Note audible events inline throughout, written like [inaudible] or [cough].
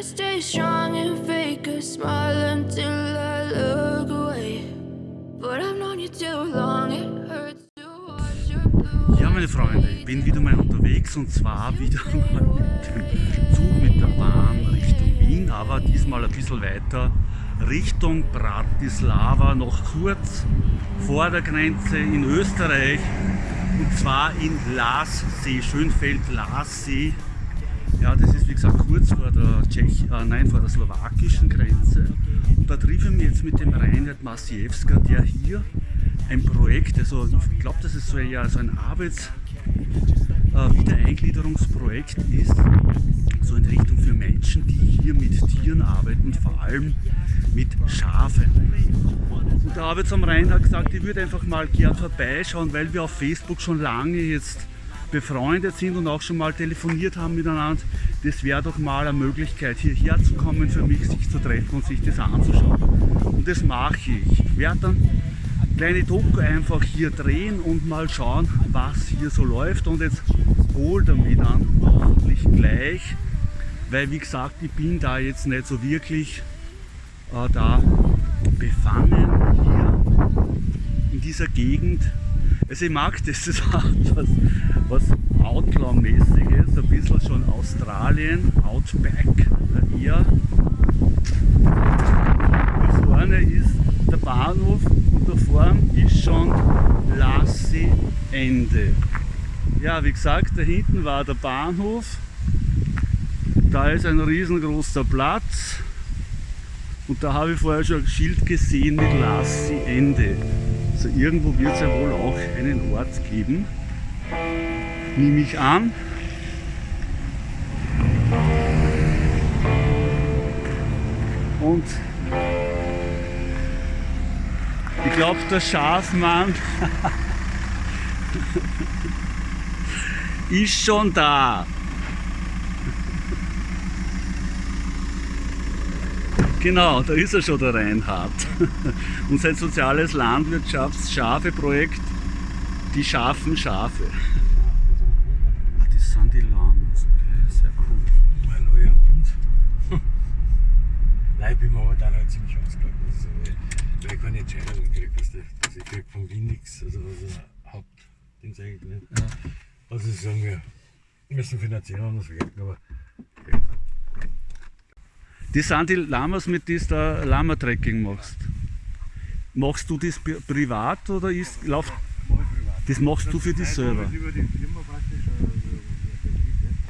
to stay strong and fake a smile until I look away. But I've known you too long, it hurts to watch your blue. Ja, meine Freunde, ich bin wieder mal unterwegs und zwar wieder mal mit dem Zug mit der Bahn Richtung Wien, aber diesmal ein bisschen weiter Richtung Bratislava, noch kurz vor der Grenze in Österreich und zwar in Lassee, Schönfeld-Lassee. Ja, das ist wie gesagt kurz vor der, Tschech äh, nein, vor der slowakischen Grenze. Und da treffe ich mich jetzt mit dem Reinhard Masiewska, der hier ein Projekt, also ich glaube, das ist so, ja, so ein Arbeits- äh, Wiedereingliederungsprojekt ist, so in Richtung für Menschen, die hier mit Tieren arbeiten, vor allem mit Schafen. Und der Arbeits am Rhein hat gesagt, ich würde einfach mal gern vorbeischauen, weil wir auf Facebook schon lange jetzt befreundet sind und auch schon mal telefoniert haben miteinander. Das wäre doch mal eine Möglichkeit, hierher zu kommen, für mich sich zu treffen und sich das anzuschauen. Und das mache ich. Ich werde dann kleine Doku einfach hier drehen und mal schauen, was hier so läuft. Und jetzt hol damit an, ordentlich gleich, weil wie gesagt, ich bin da jetzt nicht so wirklich äh, da befangen hier in dieser Gegend. Also ich mag das, [laughs] das hat was, was Outlaw-mäßiges, ein bisschen schon Australien, Outback eher. Hier vorne ist der Bahnhof und da vorne ist schon Lassi Ende. Ja, wie gesagt, da hinten war der Bahnhof. Da ist ein riesengroßer Platz. Und da habe ich vorher schon ein Schild gesehen mit Lassi Ende. Also irgendwo wird es ja wohl auch einen Ort geben. Nehme ich an. Und ich glaube, der Schafmann [laughs] ist schon da. Genau, da ist er schon, der Reinhard. [laughs] Und sein soziales Landwirtschafts-Schafe-Projekt, die schaffen Schafe. Ah, das sind die Lamas, okay, sehr cool. Mein neuer Hund. [laughs] Nein, ich bin momentan halt ziemlich ausgelaugt, sagen, weil ich keine Entscheidungen kriege. Weißt du, also ich kriege von Wien nichts, also was ein Hauptding eigentlich nicht. Ja. Also sagen wir, müssen finanziell anders wirken, aber Das sind die Lamas, mit denen du Lama-Trekking machst. Machst du das pri- privat oder ist, läuft, das machst du für dich selber? äh?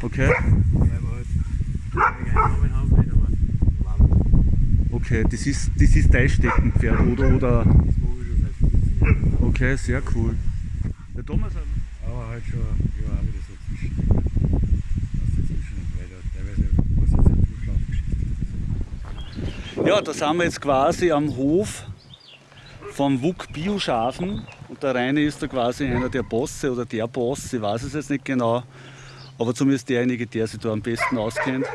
Okay, weil wir halt okay, das ist, das ist dein Steckenpferd oder, oder, das mag ich schon seit 15 Jahren. okay, sehr cool. Der Thomas hat Aber halt schon, ja, auch wieder so zwischen. Aus dazwischen, weil da teilweise was jetzt eine Durchlaufgeschichte ist. Ja, da sind wir jetzt quasi am Hof vom WUK Bioschafen und der Reine ist da quasi einer der Bosse oder der Boss, ich weiß es jetzt nicht genau, aber zumindest derjenige, der sich da am besten auskennt.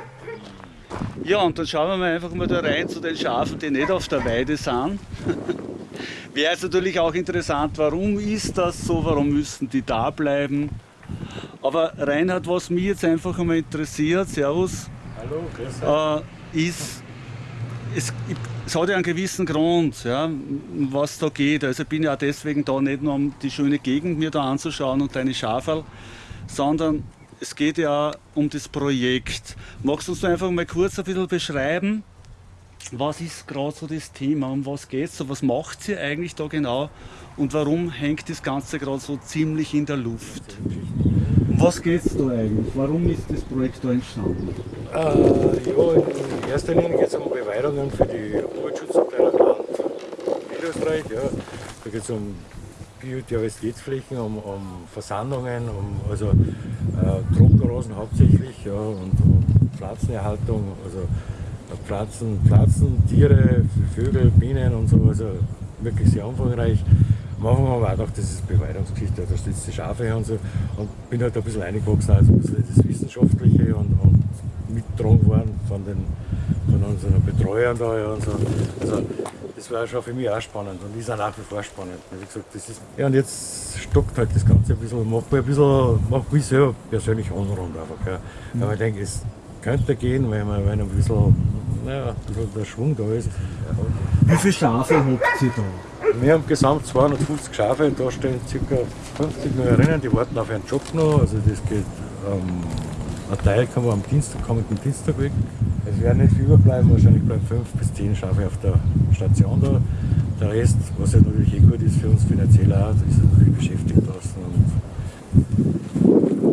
Ja, und dann schauen wir mal einfach mal da rein zu den Schafen, die nicht auf der Weide sind. [laughs] Wäre jetzt natürlich auch interessant, warum ist das so, warum müssen die da bleiben. Aber Reinhard, was mich jetzt einfach einmal interessiert, Servus, Hallo, grüß äh, ist, es, es hat ja einen gewissen Grund, ja, was da geht. Also ich bin ja auch deswegen da nicht nur um die schöne Gegend mir da anzuschauen und deine Schaferl, sondern es geht ja um das Projekt. Magst du uns einfach mal kurz ein bisschen beschreiben, was ist gerade so das Thema, um was geht es, was macht ihr eigentlich da genau und warum hängt das Ganze gerade so ziemlich in der Luft? Um was geht es da eigentlich? Warum ist das Projekt da entstanden? Äh, ja, in erster Linie geht es um Beweidungen für die Umweltschutzabteilung Land Niederösterreich. Ja. Da geht es um Biodiversitätsflächen, um, um Versandungen, um also, äh, Trockenrasen hauptsächlich ja, und um Pflanzenerhaltung, also äh, Pflanzen, Pflanzen, Tiere, Vögel, Bienen und so, also wirklich sehr umfangreich. Haben wir auch gedacht, das ist Beweidungsgeschichte, da steht die Schafe und so. Und bin halt ein bisschen eingewachsen, also ein bisschen das Wissenschaftliche und, und mitgetragen worden von, den, von unseren Betreuern da. Ja, und so. Also das war schon für mich auch spannend und ist auch nach wie vor spannend. Wie gesagt, das ist, ja, und jetzt stockt halt das Ganze ein bisschen, macht mich ein bisschen, macht mich selber persönlich unrund einfach. Ja. Mhm. Aber ich denke, es könnte gehen, wenn, man, wenn ein bisschen, naja, ein bisschen der Schwung da ist. Wie viele Schafe habt ihr da? Wir haben gesamt 250 Schafe und da stehen ca. 50 Neurinnen, die warten auf ihren Job noch. Also das geht, ähm, ein Teil kommen am Dienstag, kommen am Dienstag weg. Es werden nicht viel überbleiben, wahrscheinlich bleiben 5 bis 10 Schafe auf der Station da. Der Rest, was ja natürlich eh gut ist für uns finanziell auch, ist natürlich beschäftigt lassen.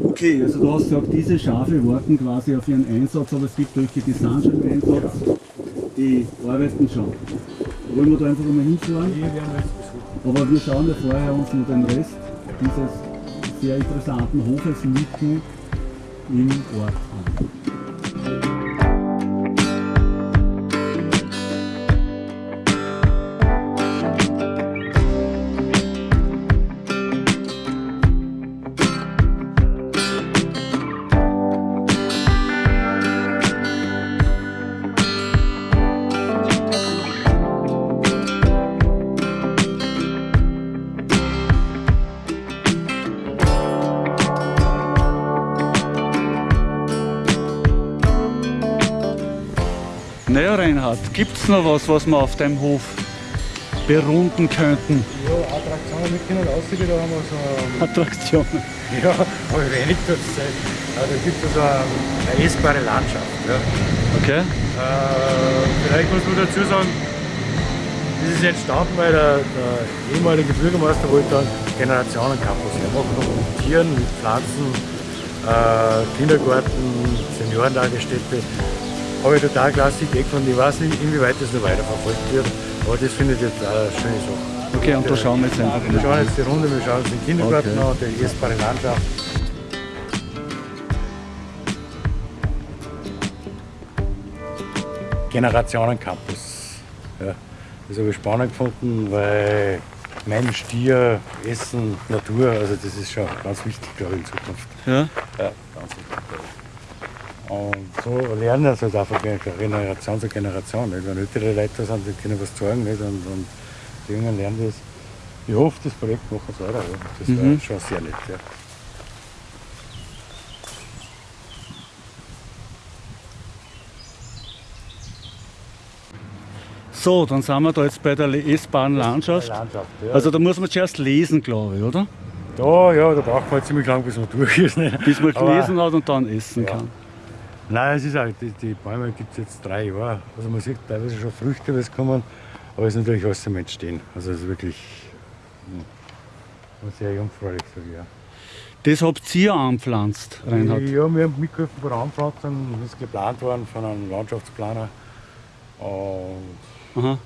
okay, also du hast gesagt, diese Schafe warten quasi auf ihren Einsatz, aber es gibt welche, die sind schon im Einsatz, die arbeiten schon. Wollen wir da einfach mal hinfahren? Aber wir schauen ja vorher uns nur den Rest dieses sehr interessanten Hofes mitten im Naja, Reinhard, gibt es noch was, was wir auf deinem Hof berunden könnten? Ja, Attraktionen mit Kindern aussieht, da haben wir so. Attraktionen. Ja, aber wenig Zeit. Ja, da gibt es so eine, eine essbare Landschaft. Ja. Okay. Äh, vielleicht muss man dazu sagen, das ist entstanden, weil der, der ehemalige Bürgermeister wollte einen Generationencampus machen, mit Tieren, mit Pflanzen, äh, Kindergarten, Seniorentagesstätte. Habe ich total klasse Idee gefunden. Ich weiß nicht, inwieweit das noch weiterverfolgt wird, aber das finde ich jetzt auch eine schöne Sache. Okay, und da schauen wir jetzt einfach Wir schauen jetzt die Runde, wir schauen uns den Kindergarten Okay. an, die essbare Landschaft. Generationencampus. Ja, das habe ich spannend gefunden, weil Mensch, Tier, Essen, Natur, also das ist schon ganz wichtig, glaube ich, in Zukunft. Ja? Ja, ganz wichtig. Und so lernen das halt einfach von Generation zu Generation. Nicht? Wenn ältere Leute da sind, die können was zeigen nicht? Und, und die Jungen lernen das. Ich hoffe, das Projekt machen sie weiter. Ja. Das Mhm. wäre schon sehr nett. Ja. So, dann sind wir da jetzt bei der essbaren Landschaft. Landschaft ja. Also da muss man zuerst lesen, glaube ich, oder? da, ja, da braucht man halt ziemlich lang, bis man durch ist. Nicht? Bis man Aber- gelesen hat und dann essen Ja. kann. Nein, es ist auch, die, die Bäume gibt es jetzt drei Jahre. Also man sieht teilweise schon Früchte, was kommen, aber es ist natürlich alles am Entstehen. Also es ist wirklich hm, sehr jungfräulich, sage ich ja. Das habt ihr anpflanzt, Reinhard. Ja, wir haben mitgeholfen bei der Anpflanzung. Das ist geplant worden von einem Landschaftsplaner. Und Aha.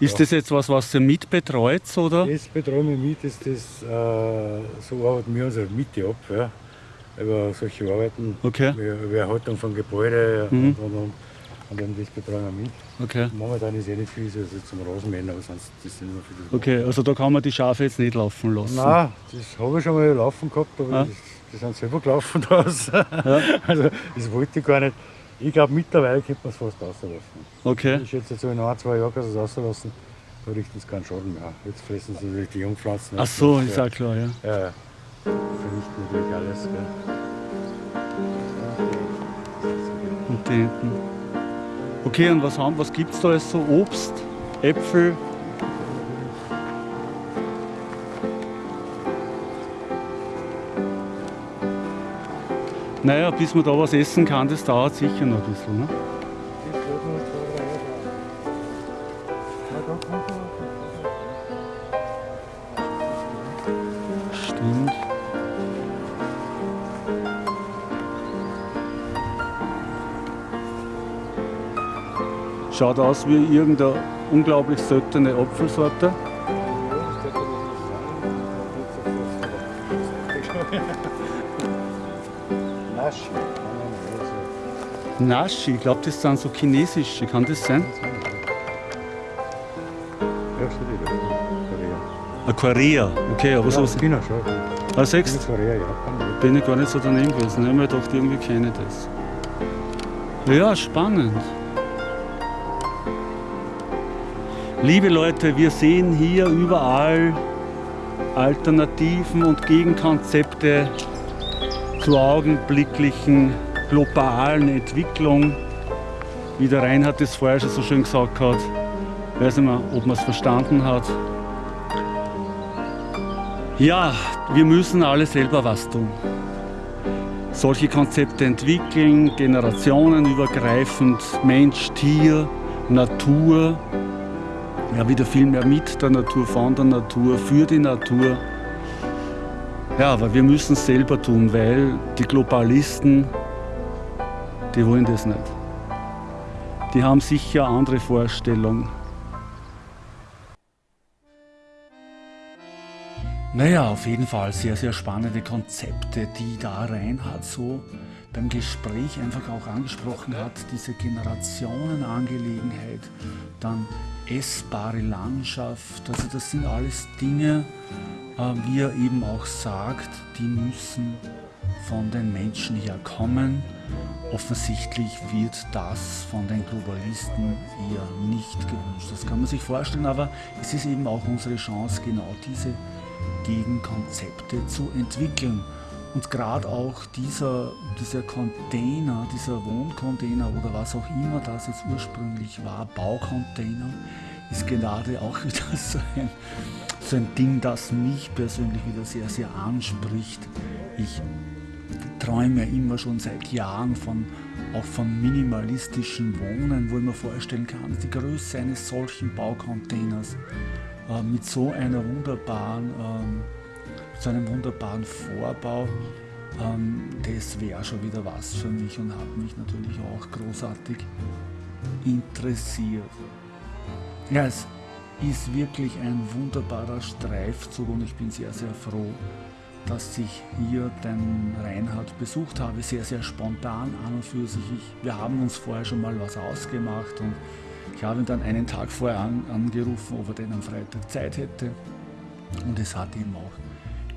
Ist Ja. das jetzt was, was ihr mitbetreut, oder? das betreuen wir mit, dass das, äh, so arbeiten wir unsere Miete ab. Ja, über solche Arbeiten, Okay, über über Erhaltung von Gebäuden Mhm. und, und, und, und eben das betreuen wir mit. okay. Momentan ist eh nicht viel, also zum Rasenmähen, aber sonst das sind immer viele. Okay, also da kann man die Schafe jetzt nicht laufen lassen. Nein, das habe ich schon mal laufen gehabt, aber Ah. das, die sind selber gelaufen [laughs] draus. Also das wollte ich gar nicht. Ich glaube mittlerweile könnte man es fast rauslassen. Okay, Ich schätze, so in ein, zwei Jahren kannst du es rauslassen, da richten sie keinen Schaden mehr. Jetzt fressen sie natürlich die Jungpflanzen. ach so, ja. ist auch klar, ja. Ja, ja. Vernichten natürlich alles. Gell. Und die hinten. Okay, und was, haben, was gibt es da jetzt so? Obst, Äpfel? Naja, bis man da was essen kann, das dauert sicher noch ein bisschen. Ne? Schaut aus wie irgendeine unglaublich seltene Apfelsorte. Naschi. Nashi, ich glaube, das sind so chinesische, kann das sein? Ja, wieder. Korea. Ah, Korea, okay, aber Ja, sowas. China schon. Ah, China, Korea, Japan. bin ich gar nicht so daneben gewesen. Ich habe mir gedacht, irgendwie kenne ich das. Ja, spannend. Liebe Leute, wir sehen hier überall Alternativen und Gegenkonzepte zur augenblicklichen globalen Entwicklung. Wie der Reinhard es vorher schon so schön gesagt hat, weiß nicht mehr, ob man es verstanden hat. Ja, wir müssen alle selber was tun. Solche Konzepte entwickeln, generationenübergreifend, Mensch, Tier, Natur, ja wieder viel mehr mit der Natur, von der Natur, für die Natur. Ja, aber wir müssen es selber tun, weil die Globalisten, die wollen das nicht. Die haben sicher andere Vorstellungen. Naja, auf jeden Fall sehr, sehr spannende Konzepte, die da Reinhard so beim Gespräch einfach auch angesprochen hat. Diese Generationenangelegenheit, dann essbare Landschaft, also das sind alles Dinge, äh, wie er eben auch sagt, die müssen von den Menschen her kommen. Offensichtlich wird das von den Globalisten eher nicht gewünscht. Das kann man sich vorstellen, aber es ist eben auch unsere Chance, genau diese Gegenkonzepte zu entwickeln. Und gerade auch dieser, dieser Container, dieser Wohncontainer oder was auch immer das jetzt ursprünglich war, Baucontainer, ist gerade auch [laughs] wieder so ein, so ein Ding, das mich persönlich wieder sehr, sehr anspricht. Ich träume immer schon seit Jahren von, auch von minimalistischen Wohnen, wo ich mir vorstellen kann, die Größe eines solchen Baucontainers äh, mit so einer wunderbaren, ähm, so einem wunderbaren Vorbau, ähm, das wäre schon wieder was für mich und hat mich natürlich auch großartig interessiert. Ja, es ist wirklich ein wunderbarer Streifzug und ich bin sehr, sehr froh, dass ich hier den Reinhard besucht habe. Sehr, sehr spontan an und für sich. Ich, wir haben uns vorher schon mal was ausgemacht und ich habe ihn dann einen Tag vorher an, angerufen, ob er denn am Freitag Zeit hätte. Und es hat ihm auch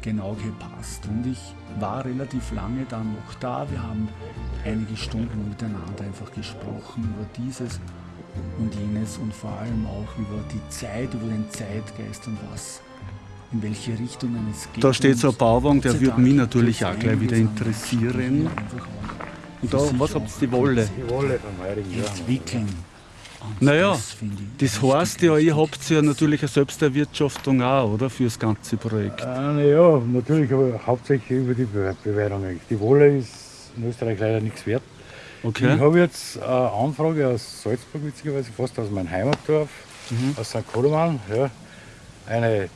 genau gepasst. Und ich war relativ lange dann noch da. Wir haben einige Stunden miteinander einfach gesprochen über dieses und jenes und vor allem auch über die Zeit, über den Zeitgeist und was, in welche Richtungen es geht. Da steht so ein Bauwagen, der würde mich natürlich auch gleich wieder interessieren. Und da, was habt ihr die Wolle? Die Wolle vom heurigen. Entwickeln. Naja, das ich heißt ja, ihr habt ja natürlich eine Selbsterwirtschaftung auch, oder? Für das ganze Projekt. Äh, ja, natürlich, aber hauptsächlich über die Be Beweidung eigentlich. Die Wolle ist in Österreich leider nichts wert. Ich Okay. habe jetzt eine Anfrage aus Salzburg, witzigerweise fast aus meinem Heimatdorf, aus St. Koloman. Ja. Eine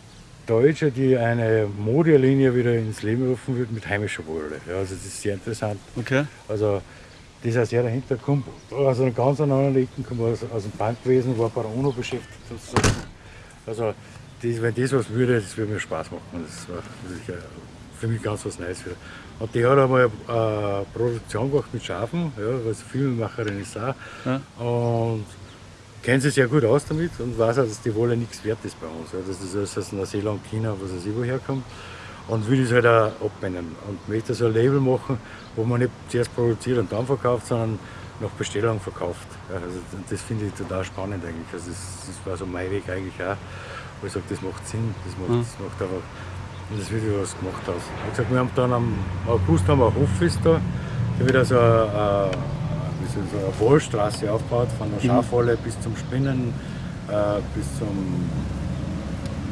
Deutsche, die eine Modelinie wieder ins Leben rufen wird mit heimischer Wolle. Ja, also das ist sehr interessant. Okay. Also das ist auch sehr dahinter kommt, aus einer ganz anderen Ecke, kommt aus, aus dem Bankwesen, war bei der UNO beschäftigt sozusagen. Also das, wenn das was würde, das würde mir Spaß machen. Das war sicher für mich ganz was Neues. Für. Und die hat einmal eine Produktion gemacht mit Schafen, ja, weil sie Filmemacherin ist auch. Ja. Und kennt sich sehr gut aus damit und weiß auch, dass die Wolle nichts wert ist bei uns. Ja. Das ist alles aus Neuseeland, China, was weiß ich woher kommt. Und will das halt auch abwenden. Und möchte so ein Label machen, wo man nicht zuerst produziert und dann verkauft, sondern nach Bestellung verkauft. Also das finde ich total spannend eigentlich. Also das, das war so mein Weg eigentlich auch. Wo ich sage, das macht Sinn, das macht, das macht einfach, und das wird was gemacht aus. Wie gesagt, wir haben dann am August haben wir ein Hoffest da, da wird also eine, sagen, eine Wollstraße aufgebaut, von der Schafwolle bis zum Spinnen, äh, bis zum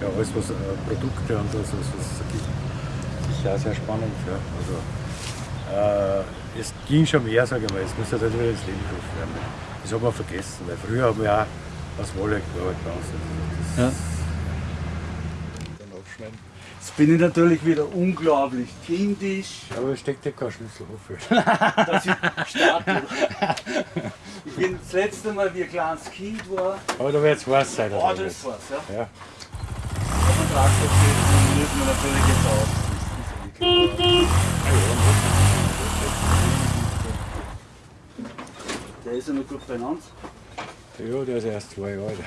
ja, alles was äh, Produkte und was was es gibt. Auch sehr spannend. Ja. Also, äh, es ging schon mehr, sage ich mal, es muss halt wieder ins Leben gerufen werden. Das hat man vergessen, weil früher haben wir auch aus Wolle gearbeitet bei uns. Also Ja. das dann aufschneiden. Jetzt bin ich natürlich wieder unglaublich kindisch. Aber es steckt ja kein Schlüssel wofür. [laughs] dass ich starte. Ich bin das letzte Mal, wie ein kleines Kind war. Aber da wird es was sein. Oh, oder das was? war's, ja. Ja. Aber Traktor müssen wir natürlich jetzt aus. Der ist ja noch gut beieinander. ja, der ist erst zwei Jahre alt.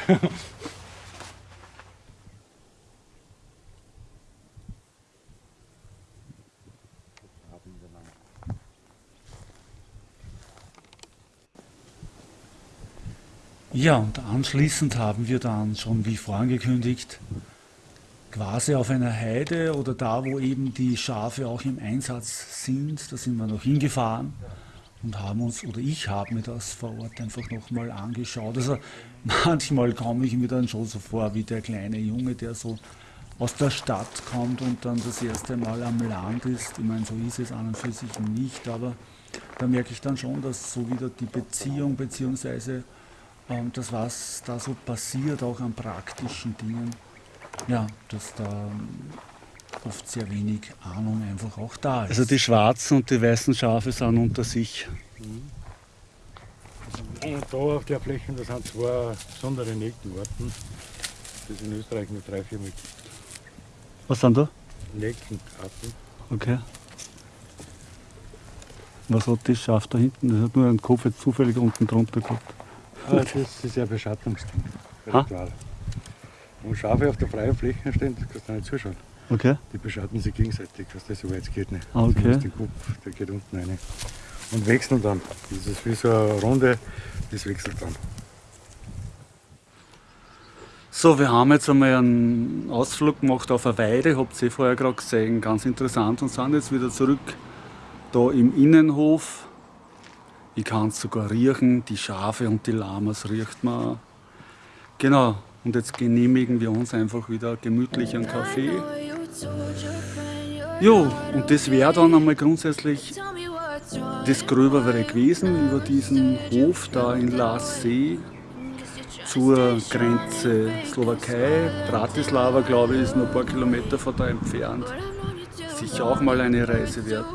Ja, und anschließend haben wir dann schon, wie vorangekündigt, quasi auf einer Heide oder da, wo eben die Schafe auch im Einsatz sind, da sind wir noch hingefahren und haben uns, oder ich habe mir das vor Ort einfach nochmal angeschaut. Also [laughs] manchmal komme ich mir dann schon so vor wie der kleine Junge, der so aus der Stadt kommt und dann das erste Mal am Land ist. Ich meine, so ist es an und für sich nicht, aber da merke ich dann schon, dass so wieder die Beziehung bzw. Ähm, das, was da so passiert, auch an praktischen Dingen, ja, dass da oft sehr wenig Ahnung einfach auch da ist. Also die schwarzen und die weißen Schafe sind unter sich. Und da auf der Fläche, das sind zwei besondere Neckenarten, das in Österreich nur drei, vier gibt. Was sind da? Neckenarten. Okay. Was hat das Schaf da hinten? Das hat nur einen Kopf jetzt zufällig unten drunter gehabt. Ah, das ist ja Beschattungsding. Wenn Schafe auf der freien Fläche stehen, kannst du nicht zuschauen. Okay. Die beschatten sich gegenseitig, dass das so weit geht nicht. Ah, okay. Du musst den Kopf, der geht unten rein. Und wechseln dann. Das ist wie so eine Runde, das wechselt dann. So, wir haben jetzt einmal einen Ausflug gemacht auf eine Weide, habt ihr vorher gerade gesehen, ganz interessant und sind jetzt wieder zurück da im Innenhof. Ich kann es sogar riechen, die Schafe und die Lamas riecht man. Genau, und jetzt genehmigen wir uns einfach wieder gemütlich einen Kaffee. Jo, und das wäre dann einmal grundsätzlich das Gröbere gewesen über diesen Hof da in Lassee zur Grenze Slowakei. Bratislava, glaube ich, ist nur ein paar Kilometer von da entfernt. Sicher auch mal eine Reise wert.